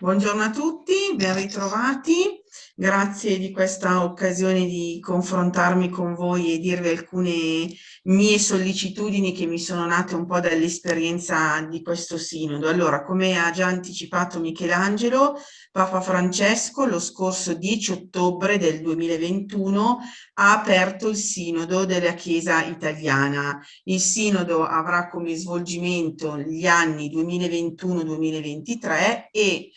Buongiorno a tutti, ben ritrovati. Grazie di questa occasione di confrontarmi con voi e dirvi alcune mie sollecitudini che mi sono nate un po' dall'esperienza di questo sinodo. Allora, come ha già anticipato Michelangelo, Papa Francesco lo scorso 10 ottobre del 2021 ha aperto il sinodo della Chiesa italiana. Il sinodo avrà come svolgimento gli anni 2021-2023 e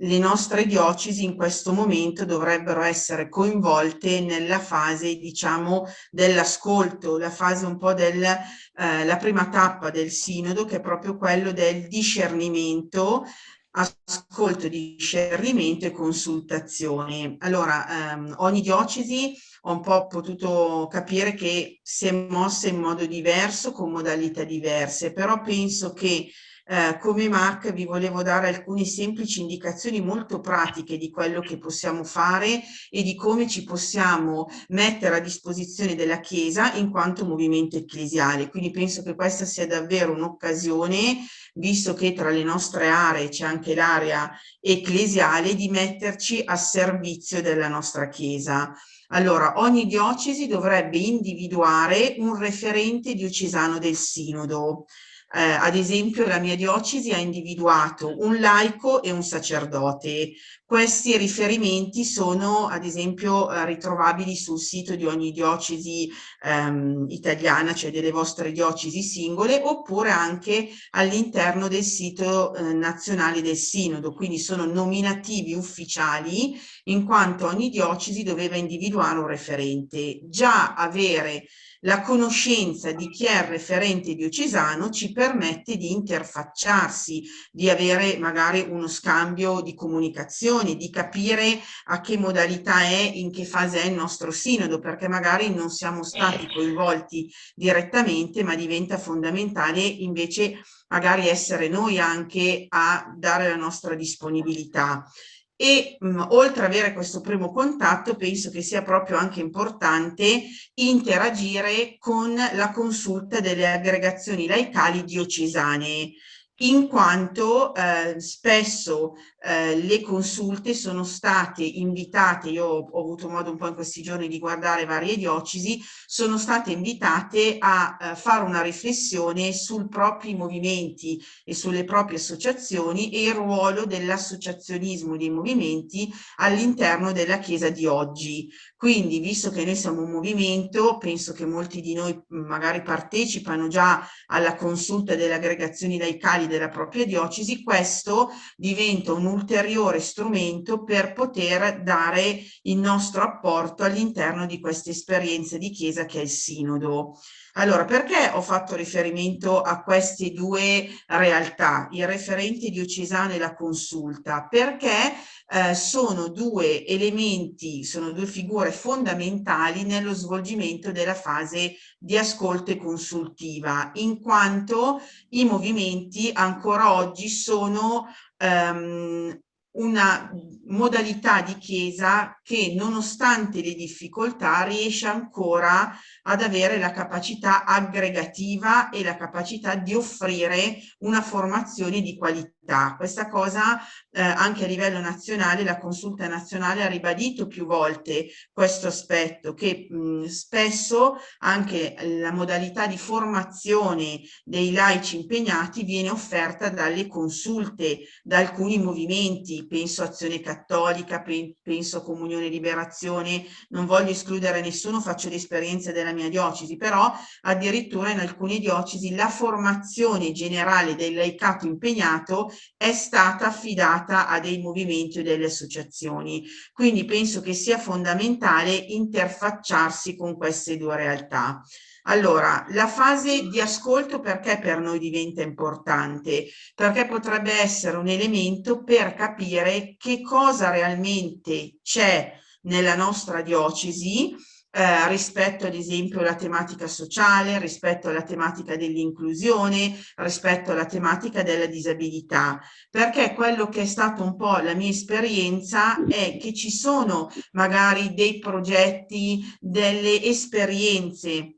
le nostre diocesi in questo momento dovrebbero essere coinvolte nella fase, diciamo, dell'ascolto, la fase un po' della eh, prima tappa del sinodo, che è proprio quello del discernimento, ascolto, discernimento e consultazione. Allora, ehm, ogni diocesi ho un po' potuto capire che si è mossa in modo diverso, con modalità diverse, però penso che eh, come MAC vi volevo dare alcune semplici indicazioni molto pratiche di quello che possiamo fare e di come ci possiamo mettere a disposizione della Chiesa in quanto movimento ecclesiale. Quindi penso che questa sia davvero un'occasione, visto che tra le nostre aree c'è anche l'area ecclesiale, di metterci a servizio della nostra Chiesa. Allora, ogni diocesi dovrebbe individuare un referente diocesano del sinodo. Eh, ad esempio la mia diocesi ha individuato un laico e un sacerdote. Questi riferimenti sono ad esempio eh, ritrovabili sul sito di ogni diocesi ehm, italiana, cioè delle vostre diocesi singole, oppure anche all'interno del sito eh, nazionale del sinodo, quindi sono nominativi ufficiali in quanto ogni diocesi doveva individuare un referente. Già avere la conoscenza di chi è il referente diocesano ci permette di interfacciarsi, di avere magari uno scambio di comunicazione, di capire a che modalità è, in che fase è il nostro sinodo, perché magari non siamo stati coinvolti direttamente, ma diventa fondamentale invece magari essere noi anche a dare la nostra disponibilità e mh, oltre ad avere questo primo contatto penso che sia proprio anche importante interagire con la consulta delle aggregazioni laicali diocesane in quanto eh, spesso eh, le consulte sono state invitate, io ho, ho, avuto modo un po' in questi giorni di guardare varie diocesi, sono state invitate a eh, fare una riflessione sui propri movimenti e sulle proprie associazioni e il ruolo dell'associazionismo dei movimenti all'interno della Chiesa di oggi. Quindi, visto che noi siamo un movimento, penso che molti di noi magari partecipano già alla consulta delle aggregazioni laicali della propria diocesi, questo diventa un ulteriore strumento per poter dare il nostro apporto all'interno di questa esperienza di Chiesa che è il Sinodo. Allora, perché ho fatto riferimento a queste due realtà, il referente diocesano e la consulta? Perché eh, sono due elementi, sono due figure fondamentali nello svolgimento della fase di ascolto e consultiva, in quanto i movimenti ancora oggi sono ehm, una modalità di chiesa che nonostante le difficoltà riesce ancora ad avere la capacità aggregativa e la capacità di offrire una formazione di qualità. Questa cosa eh, anche a livello nazionale, la consulta nazionale ha ribadito più volte questo aspetto che mh, spesso anche la modalità di formazione dei laici impegnati viene offerta dalle consulte, da alcuni movimenti, penso Azione Cattolica, penso Comunione Liberazione, non voglio escludere nessuno, faccio l'esperienza della mia diocesi, però addirittura in alcune diocesi la formazione generale del laicato impegnato è stata affidata a dei movimenti o delle associazioni. Quindi penso che sia fondamentale interfacciarsi con queste due realtà. Allora, la fase di ascolto perché per noi diventa importante? Perché potrebbe essere un elemento per capire che cosa realmente c'è nella nostra diocesi eh, rispetto ad esempio alla tematica sociale, rispetto alla tematica dell'inclusione, rispetto alla tematica della disabilità, perché quello che è stato un po' la mia esperienza è che ci sono magari dei progetti, delle esperienze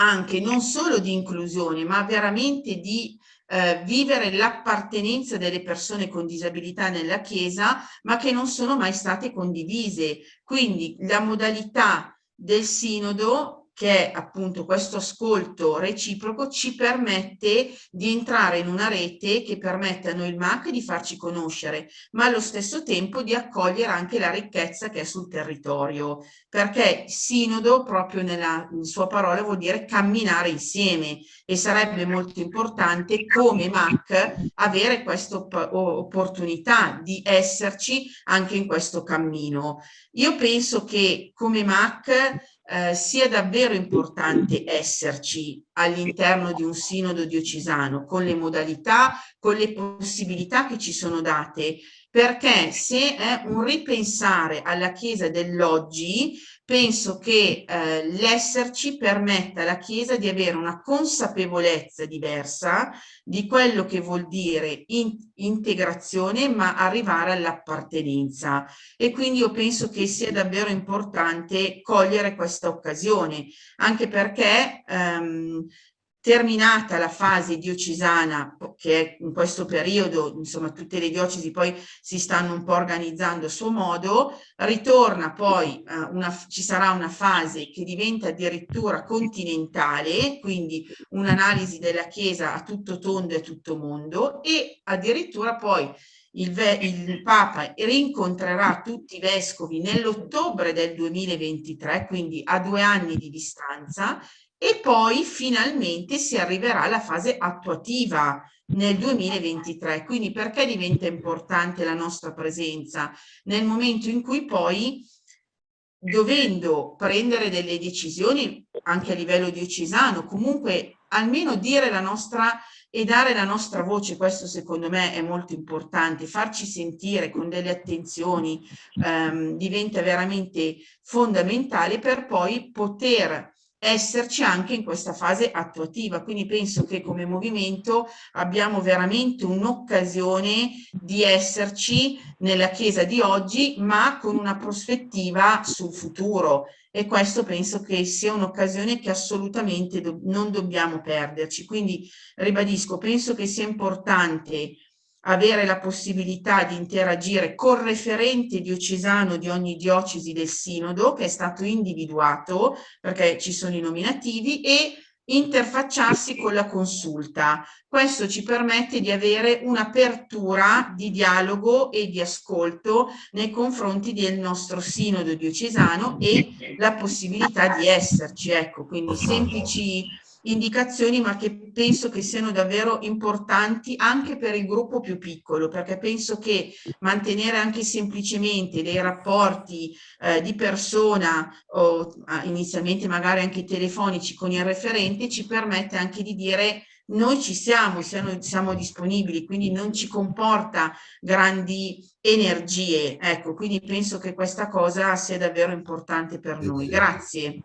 anche non solo di inclusione, ma veramente di eh, vivere l'appartenenza delle persone con disabilità nella Chiesa, ma che non sono mai state condivise. Quindi la modalità del sinodo che appunto questo ascolto reciproco ci permette di entrare in una rete che permette a noi il MAC di farci conoscere, ma allo stesso tempo di accogliere anche la ricchezza che è sul territorio, perché sinodo proprio nella sua parola vuol dire camminare insieme e sarebbe molto importante come MAC avere questa opportunità di esserci anche in questo cammino. Io penso che come MAC eh, sia davvero importante esserci all'interno di un sinodo diocesano con le modalità, con le possibilità che ci sono date, perché se è un ripensare alla Chiesa dell'oggi, penso che eh, l'esserci permetta alla Chiesa di avere una consapevolezza diversa di quello che vuol dire in integrazione ma arrivare all'appartenenza. E quindi io penso che sia davvero importante cogliere questa occasione anche perché ehm, terminata la fase diocesana, che in questo periodo, insomma, tutte le diocesi poi si stanno un po' organizzando a suo modo, ritorna poi, eh, una, ci sarà una fase che diventa addirittura continentale, quindi un'analisi della Chiesa a tutto tondo e a tutto mondo, e addirittura poi il, il, Papa rincontrerà tutti i vescovi nell'ottobre del 2023, quindi a due anni di distanza, e poi finalmente si arriverà alla fase attuativa nel 2023. Quindi perché diventa importante la nostra presenza? Nel momento in cui poi dovendo prendere delle decisioni anche a livello diocesano, comunque almeno dire la nostra e dare la nostra voce, questo secondo me è molto importante, farci sentire con delle attenzioni ehm, diventa veramente fondamentale per poi poter esserci anche in questa fase attuativa. Quindi penso che come movimento abbiamo veramente un'occasione di esserci nella Chiesa di oggi, ma con una prospettiva sul futuro. E questo penso che sia un'occasione che assolutamente do non dobbiamo perderci. Quindi ribadisco, penso che sia importante avere la possibilità di interagire col referente diocesano di ogni diocesi del sinodo che è stato individuato perché ci sono i nominativi e interfacciarsi con la consulta. Questo ci permette di avere un'apertura di dialogo e di ascolto nei confronti del nostro sinodo diocesano e la possibilità di esserci. Ecco, quindi semplici indicazioni ma che penso che siano davvero importanti anche per il gruppo più piccolo perché penso che mantenere anche semplicemente dei rapporti eh, di persona o inizialmente magari anche telefonici con il referente ci permette anche di dire noi ci siamo, siamo, siamo disponibili, quindi non ci comporta grandi energie. Ecco, quindi penso che questa cosa sia davvero importante per noi. Grazie.